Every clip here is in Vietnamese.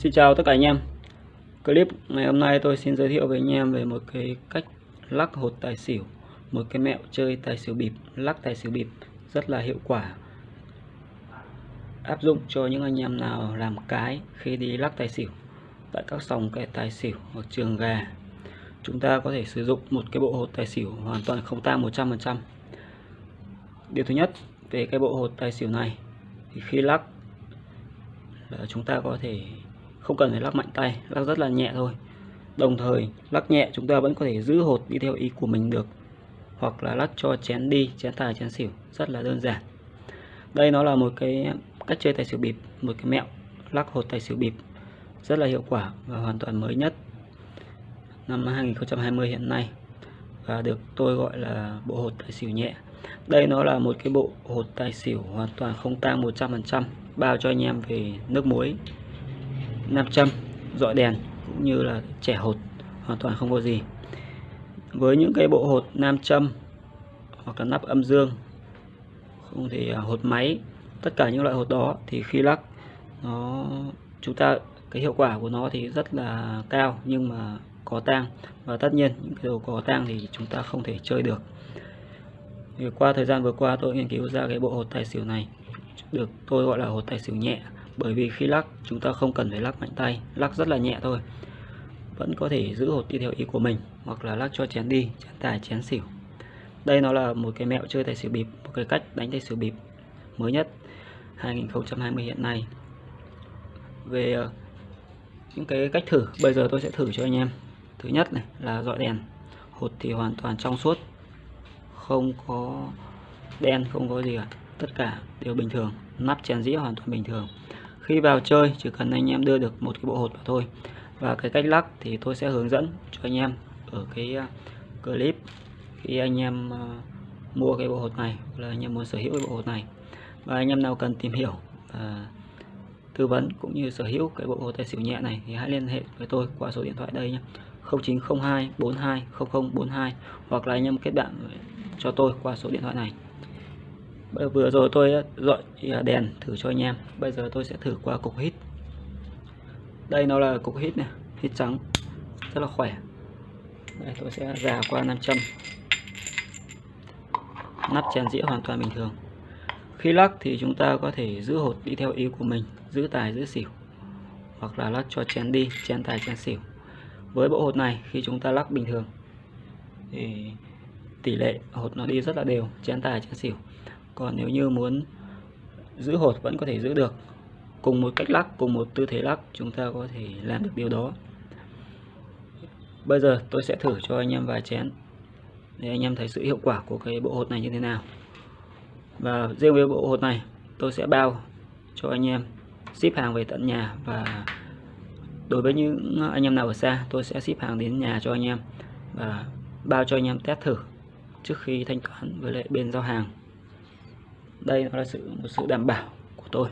Xin chào tất cả anh em. Clip ngày hôm nay tôi xin giới thiệu với anh em về một cái cách lắc hột tài xỉu Một cái mẹo chơi tài xỉu bịp, lắc tài xỉu bịp rất là hiệu quả. Áp dụng cho những anh em nào làm cái khi đi lắc tài xỉu Tại các sòng kẻ tài xỉu hoặc trường gà. Chúng ta có thể sử dụng một cái bộ hột tài xỉu hoàn toàn không tang 100% Điều thứ nhất về cái bộ hột tài xỉu này thì khi lắc là chúng ta có thể không cần phải lắc mạnh tay, lắc rất là nhẹ thôi. Đồng thời, lắc nhẹ chúng ta vẫn có thể giữ hột đi theo ý của mình được, hoặc là lắc cho chén đi, chén tài, chén xỉu, rất là đơn giản. Đây nó là một cái cách chơi tài xỉu bịp, một cái mẹo lắc hột tài xỉu bịp, rất là hiệu quả và hoàn toàn mới nhất. Năm 2020 hiện nay, và được tôi gọi là bộ hột tài xỉu nhẹ. Đây nó là một cái bộ hột tài xỉu hoàn toàn không tang 100% bao cho anh em về nước muối nam châm dọi đèn cũng như là trẻ hột, hoàn toàn không có gì. Với những cái bộ hột nam châm hoặc là nắp âm dương, không thì à, hột máy, tất cả những loại hột đó thì khi lắc, nó, chúng ta, cái hiệu quả của nó thì rất là cao nhưng mà có tang. Và tất nhiên những cái đồ có tang thì chúng ta không thể chơi được. Thì qua thời gian vừa qua tôi nghiên cứu ra cái bộ hột tài xỉu này, được, tôi gọi là hột tài xỉu nhẹ bởi vì khi lắc, chúng ta không cần phải lắc mạnh tay, lắc rất là nhẹ thôi. Vẫn có thể giữ hột đi theo ý của mình, hoặc là lắc cho chén đi, chén tài, chén xỉu. Đây nó là một cái mẹo chơi tài xỉu bịp, một cái cách đánh tài xỉu bịp mới nhất 2020 hiện nay. Về ờ, những cái cách thử, bây giờ tôi sẽ thử cho anh em. Thứ nhất này là dọi đèn. Hột thì hoàn toàn trong suốt, không có đen, không có gì cả, tất cả đều bình thường, nắp chén dĩa hoàn toàn bình thường khi vào chơi, chỉ cần anh em đưa được một cái bộ hột vào thôi. Và cái cách lắc thì tôi sẽ hướng dẫn cho anh em ở cái à, clip khi anh em à, mua cái bộ hột này là anh em muốn sở hữu cái bộ hột này. Và anh em nào cần tìm hiểu và tư vấn cũng như sở hữu cái bộ hột tài xỉu nhẹ này thì hãy liên hệ với tôi qua số điện thoại đây nhé. 0902 42 0042 hoặc là anh em kết bạn cho tôi qua số điện thoại này vừa rồi tôi dọi đèn thử cho anh em. Bây giờ tôi sẽ thử qua cục hít. Đây nó là cục hít này, hít trắng, rất là khỏe. Đây, tôi sẽ già qua nam châm. Nắp chèn dĩa hoàn toàn bình thường. Khi lắc thì chúng ta có thể giữ hột đi theo ý của mình, giữ tài, giữ xỉu. Hoặc là lắc cho chén đi, chén tài, chén xỉu. Với bộ hột này, khi chúng ta lắc bình thường, thì tỷ lệ hột nó đi rất là đều, chén tài, chén xỉu còn nếu như muốn giữ hột vẫn có thể giữ được, cùng một cách lắc, cùng một tư thế lắc, chúng ta có thể làm được điều đó. Bây giờ tôi sẽ thử cho anh em vài chén, để anh em thấy sự hiệu quả của cái bộ hột này như thế nào. Và riêng với bộ hột này, tôi sẽ bao cho anh em ship hàng về tận nhà, và đối với những anh em nào ở xa, tôi sẽ ship hàng đến nhà cho anh em và bao cho anh em test thử trước khi thanh toán với lại bên giao hàng đây là sự một sự đảm bảo của tôi.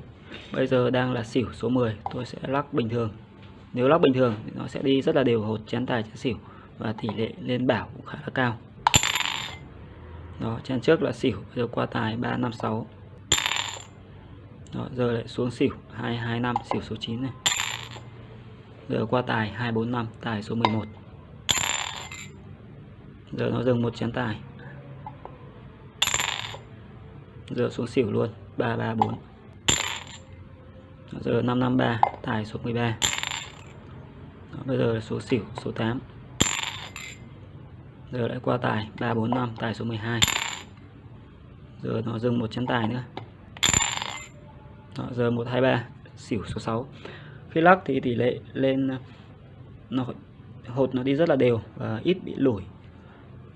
Bây giờ đang là xỉu số 10 tôi sẽ lắc bình thường. Nếu lắc bình thường thì nó sẽ đi rất là đều hột chén tài chén xỉu và tỷ lệ lên bảo cũng khá là cao. Đó chén trước là xỉu bây giờ qua tài 356 đó, giờ lại xuống xỉu 225 xỉu số 9 này. Giờ qua tài 245 tài số 11 giờ nó dừng một chén tài giờ xuống xỉu luôn. 334 giờ 553 tài số 13 Đó, bây giờ là số xỉu số 8 giờ lại qua tài 345 tài số 12 giờ nó dừng một chén tài nữa. Đó, giờ 123 xỉu số 6 khi lắc thì tỷ lệ lên nó hột nó đi rất là đều và ít bị lủi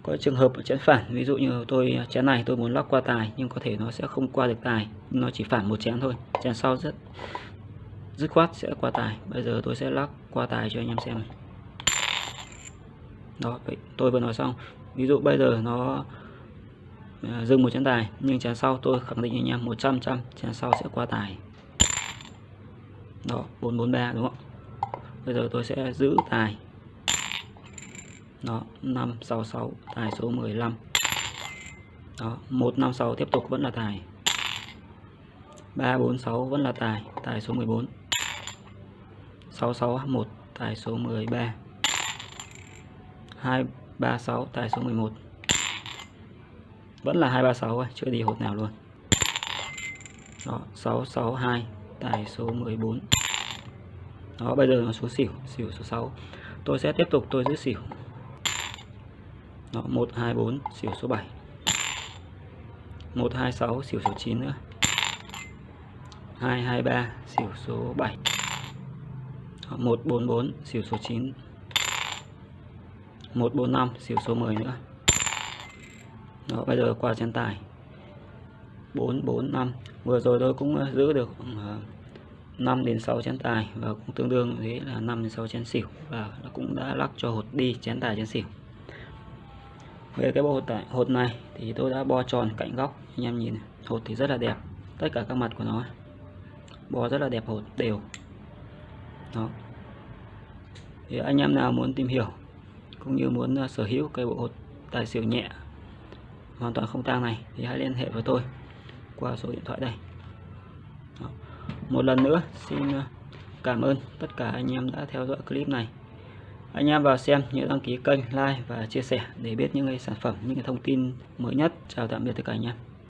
có trường hợp chén phản, ví dụ như tôi, chén này tôi muốn lắc qua tài, nhưng có thể nó sẽ không qua được tài. Nó chỉ phản một chén thôi, chén sau rất, dứt khoát sẽ qua tài. Bây giờ tôi sẽ lắc qua tài cho anh em xem đó, vậy tôi vừa nói xong. Ví dụ bây giờ nó ờ, dừng một chén tài, nhưng chén sau tôi khẳng định anh em 100 trăm chén sau sẽ qua tài. Đó 443 đúng không? Bây giờ tôi sẽ giữ tài đó 566 tài số 15 đó 156 tiếp tục vẫn là tài 346 vẫn là tài tài số 14 661 tài số 13 236 tài số 11 vẫn là 236 thôi, chưa đi hột nào luôn. Đó 662 tài số 14 đó, bây giờ nó số xỉu xỉu số 6 tôi sẽ tiếp tục, tôi giữ xỉu đó 124 xỉu số 7 126 xỉu số 9 nữa. 223 xỉu số 7 đó, 144 xỉu số 9 145 xỉu số 10 nữa. Đó bây giờ qua chân tài. 445 vừa rồi tôi cũng ờ, giữ được 5 ờ, đến 6 chén tài và cũng tương đương thế là 5 đến 6 chén xỉu và nó cũng đã lắc cho hột đi chén tài chén xỉu về cái bộ hột, này, hột này thì tôi đã bo tròn cạnh góc. Anh em nhìn hột thì rất là đẹp. Tất cả các mặt của nó bo rất là đẹp hột đều. Đó. Thì anh em nào muốn tìm hiểu cũng như muốn ờ, sở hữu cây bộ hột tài xỉu nhẹ hoàn toàn không tang này thì hãy liên hệ với tôi qua số điện thoại đây. Đó. một lần nữa xin ờ, cảm ơn tất cả anh em đã theo dõi clip này anh em vào xem nhớ đăng ký kênh, like và chia sẻ để biết những cái sản phẩm, những cái thông tin mới nhất. Chào tạm biệt tất cả anh em.